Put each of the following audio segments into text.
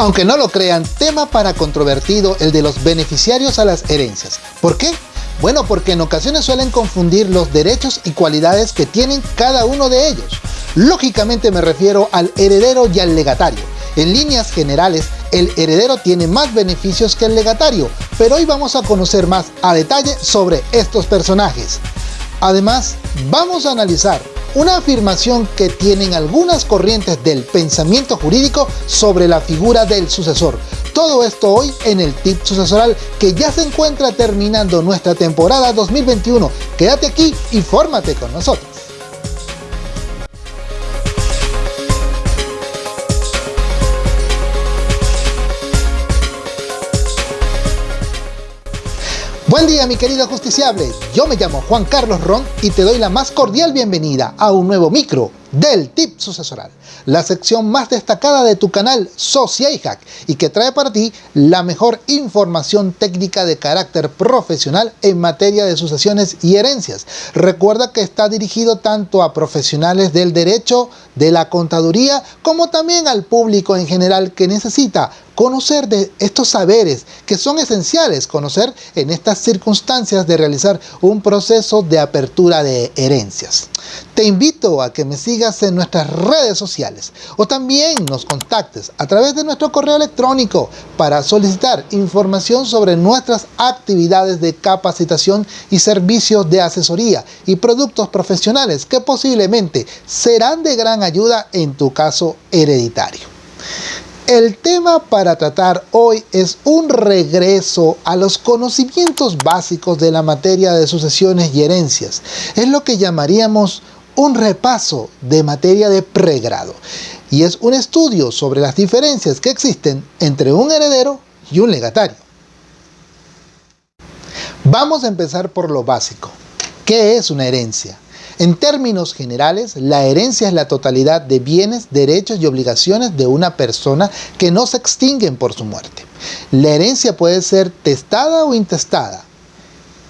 Aunque no lo crean, tema para controvertido el de los beneficiarios a las herencias. ¿Por qué? Bueno, porque en ocasiones suelen confundir los derechos y cualidades que tienen cada uno de ellos. Lógicamente me refiero al heredero y al legatario. En líneas generales, el heredero tiene más beneficios que el legatario, pero hoy vamos a conocer más a detalle sobre estos personajes. Además, vamos a analizar una afirmación que tienen algunas corrientes del pensamiento jurídico sobre la figura del sucesor. Todo esto hoy en el tip sucesoral que ya se encuentra terminando nuestra temporada 2021. Quédate aquí y fórmate con nosotros. Buen día mi querido justiciable, yo me llamo Juan Carlos Ron y te doy la más cordial bienvenida a un nuevo micro del Tip Sucesoral, la sección más destacada de tu canal Hack y que trae para ti la mejor información técnica de carácter profesional en materia de sucesiones y herencias. Recuerda que está dirigido tanto a profesionales del derecho, de la contaduría, como también al público en general que necesita conocer de estos saberes que son esenciales conocer en estas circunstancias de realizar un proceso de apertura de herencias. Te invito a que me sigas en nuestras redes sociales o también nos contactes a través de nuestro correo electrónico para solicitar información sobre nuestras actividades de capacitación y servicios de asesoría y productos profesionales que posiblemente serán de gran ayuda en tu caso hereditario. El tema para tratar hoy es un regreso a los conocimientos básicos de la materia de sucesiones y herencias. Es lo que llamaríamos un repaso de materia de pregrado y es un estudio sobre las diferencias que existen entre un heredero y un legatario. Vamos a empezar por lo básico. ¿Qué es una herencia? En términos generales, la herencia es la totalidad de bienes, derechos y obligaciones de una persona que no se extinguen por su muerte. La herencia puede ser testada o intestada.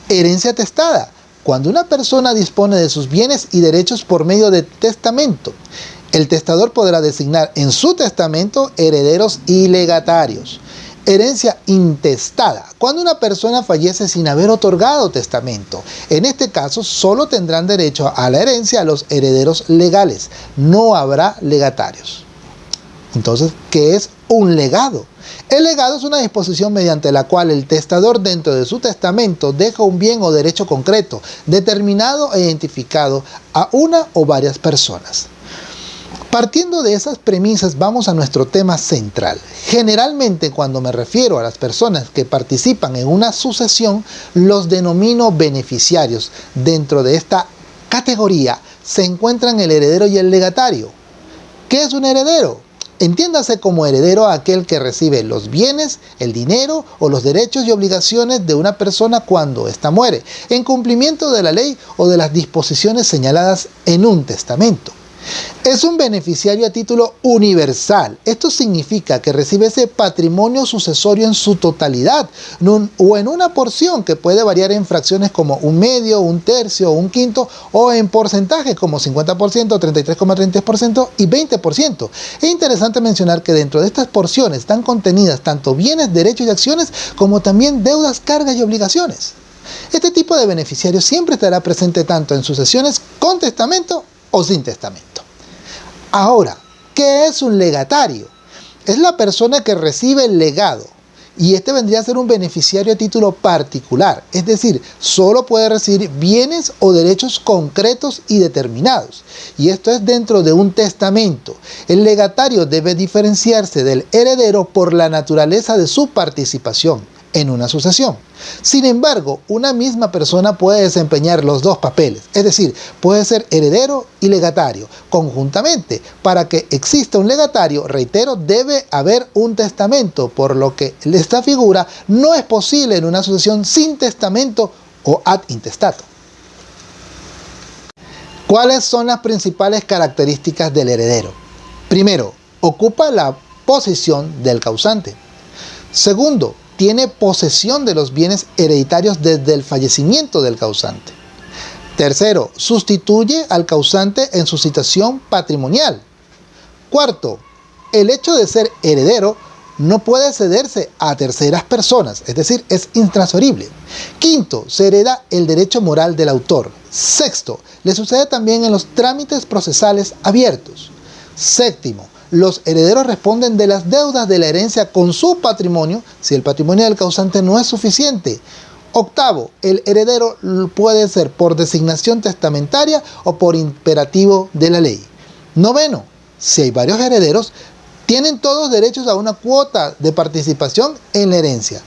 Herencia testada, cuando una persona dispone de sus bienes y derechos por medio de testamento. El testador podrá designar en su testamento herederos y legatarios herencia intestada, cuando una persona fallece sin haber otorgado testamento. En este caso, solo tendrán derecho a la herencia a los herederos legales, no habrá legatarios. Entonces, ¿qué es un legado? El legado es una disposición mediante la cual el testador dentro de su testamento deja un bien o derecho concreto, determinado e identificado a una o varias personas. Partiendo de esas premisas vamos a nuestro tema central. Generalmente cuando me refiero a las personas que participan en una sucesión, los denomino beneficiarios. Dentro de esta categoría se encuentran el heredero y el legatario. ¿Qué es un heredero? Entiéndase como heredero aquel que recibe los bienes, el dinero o los derechos y obligaciones de una persona cuando ésta muere, en cumplimiento de la ley o de las disposiciones señaladas en un testamento. Es un beneficiario a título universal. Esto significa que recibe ese patrimonio sucesorio en su totalidad o en una porción que puede variar en fracciones como un medio, un tercio, un quinto o en porcentajes como 50%, 33,33% y 20%. Es interesante mencionar que dentro de estas porciones están contenidas tanto bienes, derechos y acciones como también deudas, cargas y obligaciones. Este tipo de beneficiario siempre estará presente tanto en sucesiones con testamento o sin testamento. Ahora, ¿qué es un legatario? Es la persona que recibe el legado y este vendría a ser un beneficiario a título particular, es decir, solo puede recibir bienes o derechos concretos y determinados. Y esto es dentro de un testamento. El legatario debe diferenciarse del heredero por la naturaleza de su participación en una sucesión. Sin embargo, una misma persona puede desempeñar los dos papeles, es decir, puede ser heredero y legatario conjuntamente. Para que exista un legatario, reitero, debe haber un testamento, por lo que esta figura no es posible en una sucesión sin testamento o ad intestato. ¿Cuáles son las principales características del heredero? Primero, ocupa la posición del causante. Segundo, tiene posesión de los bienes hereditarios desde el fallecimiento del causante. Tercero, sustituye al causante en su situación patrimonial. Cuarto, el hecho de ser heredero no puede cederse a terceras personas, es decir, es intransferible. Quinto, se hereda el derecho moral del autor. Sexto, le sucede también en los trámites procesales abiertos. Séptimo, los herederos responden de las deudas de la herencia con su patrimonio si el patrimonio del causante no es suficiente. Octavo, el heredero puede ser por designación testamentaria o por imperativo de la ley. Noveno, si hay varios herederos, tienen todos derechos a una cuota de participación en la herencia.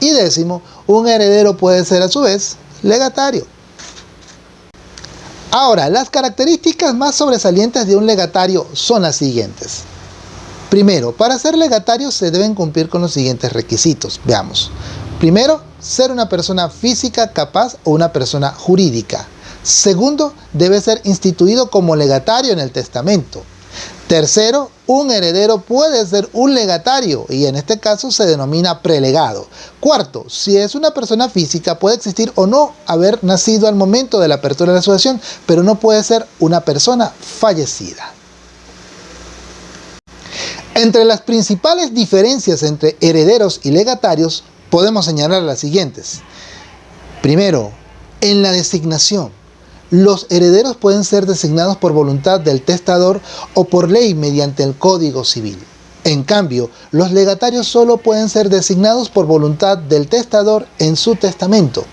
Y décimo, un heredero puede ser a su vez legatario. Ahora, las características más sobresalientes de un legatario son las siguientes. Primero, para ser legatario se deben cumplir con los siguientes requisitos. Veamos. Primero, ser una persona física capaz o una persona jurídica. Segundo, debe ser instituido como legatario en el testamento. Tercero, un heredero puede ser un legatario y en este caso se denomina prelegado. Cuarto, si es una persona física puede existir o no haber nacido al momento de la apertura de la asociación, pero no puede ser una persona fallecida. Entre las principales diferencias entre herederos y legatarios podemos señalar las siguientes. Primero, en la designación. Los herederos pueden ser designados por voluntad del testador o por ley mediante el Código Civil. En cambio, los legatarios solo pueden ser designados por voluntad del testador en su testamento.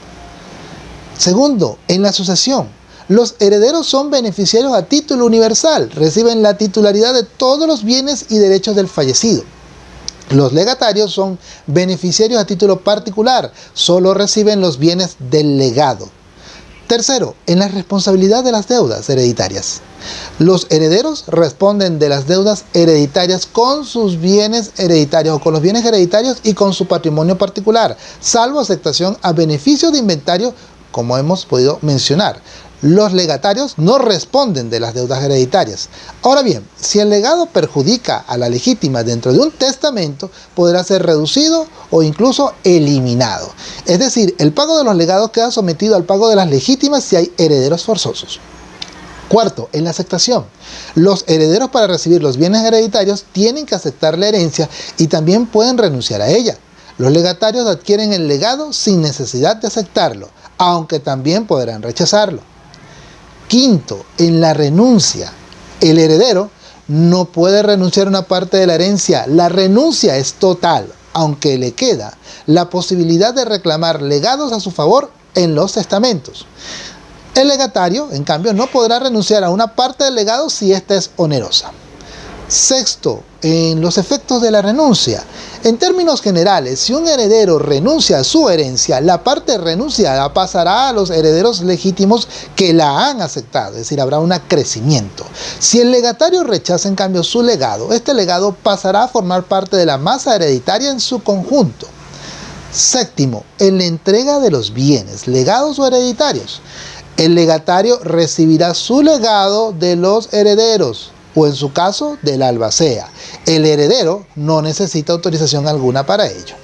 Segundo, en la sucesión. Los herederos son beneficiarios a título universal, reciben la titularidad de todos los bienes y derechos del fallecido. Los legatarios son beneficiarios a título particular, solo reciben los bienes del legado. Tercero, en la responsabilidad de las deudas hereditarias. Los herederos responden de las deudas hereditarias con sus bienes hereditarios o con los bienes hereditarios y con su patrimonio particular, salvo aceptación a beneficio de inventario, como hemos podido mencionar los legatarios no responden de las deudas hereditarias. Ahora bien, si el legado perjudica a la legítima dentro de un testamento, podrá ser reducido o incluso eliminado. Es decir, el pago de los legados queda sometido al pago de las legítimas si hay herederos forzosos. Cuarto, en la aceptación. Los herederos para recibir los bienes hereditarios tienen que aceptar la herencia y también pueden renunciar a ella. Los legatarios adquieren el legado sin necesidad de aceptarlo, aunque también podrán rechazarlo. Quinto, en la renuncia. El heredero no puede renunciar a una parte de la herencia. La renuncia es total, aunque le queda la posibilidad de reclamar legados a su favor en los testamentos. El legatario, en cambio, no podrá renunciar a una parte del legado si ésta es onerosa. Sexto, en los efectos de la renuncia. En términos generales, si un heredero renuncia a su herencia, la parte renunciada pasará a los herederos legítimos que la han aceptado, es decir, habrá un crecimiento. Si el legatario rechaza en cambio su legado, este legado pasará a formar parte de la masa hereditaria en su conjunto. Séptimo, en la entrega de los bienes, legados o hereditarios. El legatario recibirá su legado de los herederos, o en su caso del albacea. El heredero no necesita autorización alguna para ello.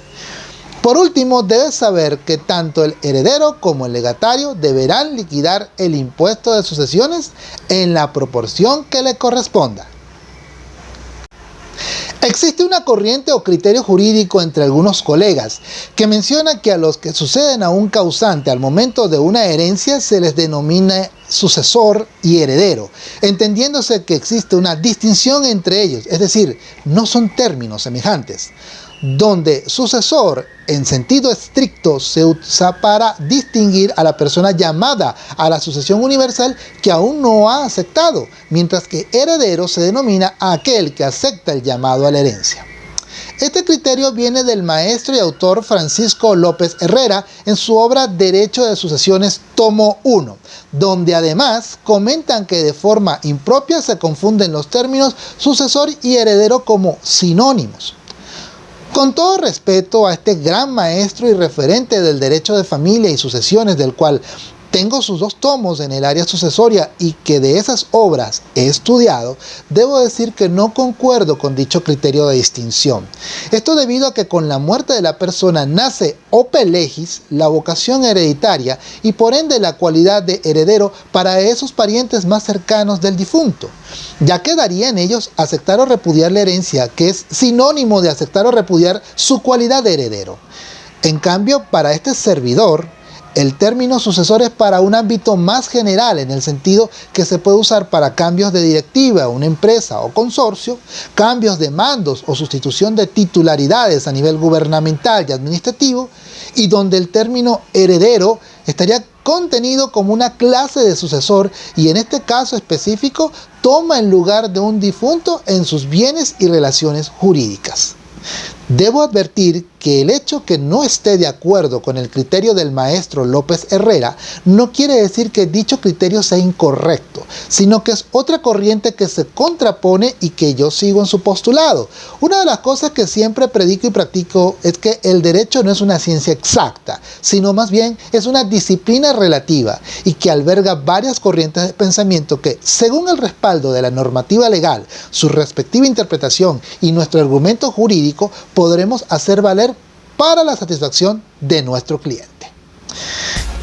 Por último, debes saber que tanto el heredero como el legatario deberán liquidar el impuesto de sucesiones en la proporción que le corresponda. Existe una corriente o criterio jurídico entre algunos colegas que menciona que a los que suceden a un causante al momento de una herencia se les denomina sucesor y heredero, entendiéndose que existe una distinción entre ellos, es decir, no son términos semejantes donde sucesor en sentido estricto se usa para distinguir a la persona llamada a la sucesión universal que aún no ha aceptado, mientras que heredero se denomina a aquel que acepta el llamado a la herencia. Este criterio viene del maestro y autor Francisco López Herrera en su obra Derecho de Sucesiones tomo 1, donde además comentan que de forma impropia se confunden los términos sucesor y heredero como sinónimos. Con todo respeto a este gran maestro y referente del derecho de familia y sucesiones del cual tengo sus dos tomos en el área sucesoria y que de esas obras he estudiado, debo decir que no concuerdo con dicho criterio de distinción. Esto debido a que con la muerte de la persona nace ope legis la vocación hereditaria y por ende la cualidad de heredero para esos parientes más cercanos del difunto. Ya quedaría en ellos aceptar o repudiar la herencia, que es sinónimo de aceptar o repudiar su cualidad de heredero. En cambio, para este servidor, el término sucesor es para un ámbito más general en el sentido que se puede usar para cambios de directiva, una empresa o consorcio, cambios de mandos o sustitución de titularidades a nivel gubernamental y administrativo, y donde el término heredero estaría contenido como una clase de sucesor y en este caso específico toma el lugar de un difunto en sus bienes y relaciones jurídicas. Debo advertir que el hecho que no esté de acuerdo con el criterio del maestro López Herrera no quiere decir que dicho criterio sea incorrecto, sino que es otra corriente que se contrapone y que yo sigo en su postulado. Una de las cosas que siempre predico y practico es que el derecho no es una ciencia exacta, sino más bien es una disciplina relativa y que alberga varias corrientes de pensamiento que, según el respaldo de la normativa legal, su respectiva interpretación y nuestro argumento jurídico, podremos hacer valer para la satisfacción de nuestro cliente.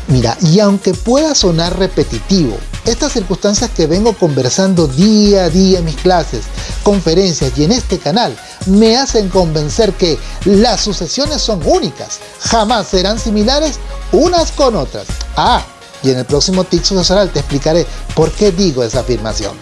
Mira, y aunque pueda sonar repetitivo, estas circunstancias que vengo conversando día a día en mis clases, conferencias y en este canal me hacen convencer que las sucesiones son únicas, jamás serán similares unas con otras. Ah, y en el próximo TIC sucesoral te explicaré por qué digo esa afirmación.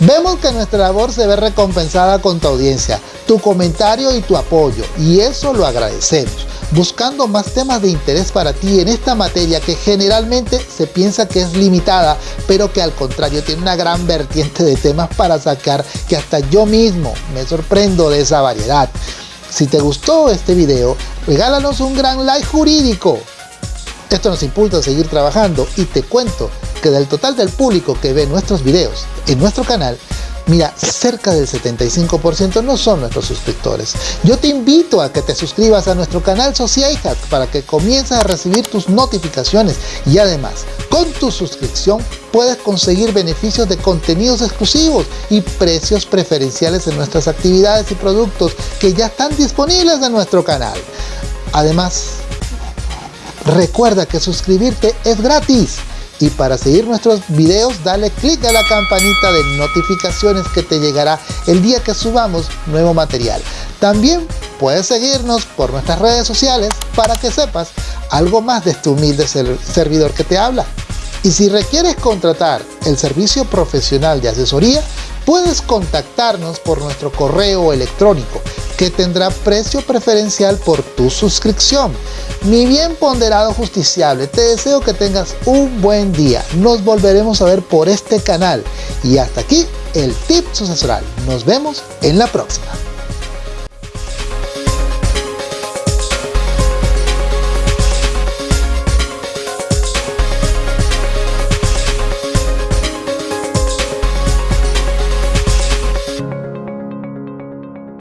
Vemos que nuestra labor se ve recompensada con tu audiencia, tu comentario y tu apoyo, y eso lo agradecemos, buscando más temas de interés para ti en esta materia que generalmente se piensa que es limitada, pero que al contrario tiene una gran vertiente de temas para sacar que hasta yo mismo me sorprendo de esa variedad. Si te gustó este video, regálanos un gran like jurídico. Esto nos impulsa a seguir trabajando y te cuento que del total del público que ve nuestros videos en nuestro canal, Mira, cerca del 75% no son nuestros suscriptores. Yo te invito a que te suscribas a nuestro canal Sociaihack para que comiences a recibir tus notificaciones y además, con tu suscripción puedes conseguir beneficios de contenidos exclusivos y precios preferenciales en nuestras actividades y productos que ya están disponibles en nuestro canal. Además, recuerda que suscribirte es gratis y para seguir nuestros videos dale click a la campanita de notificaciones que te llegará el día que subamos nuevo material. También puedes seguirnos por nuestras redes sociales para que sepas algo más de este humilde servidor que te habla. Y si requieres contratar el servicio profesional de asesoría, puedes contactarnos por nuestro correo electrónico que tendrá precio preferencial por tu suscripción. Mi bien ponderado justiciable, te deseo que tengas un buen día. Nos volveremos a ver por este canal. Y hasta aquí el tip sucesoral. Nos vemos en la próxima.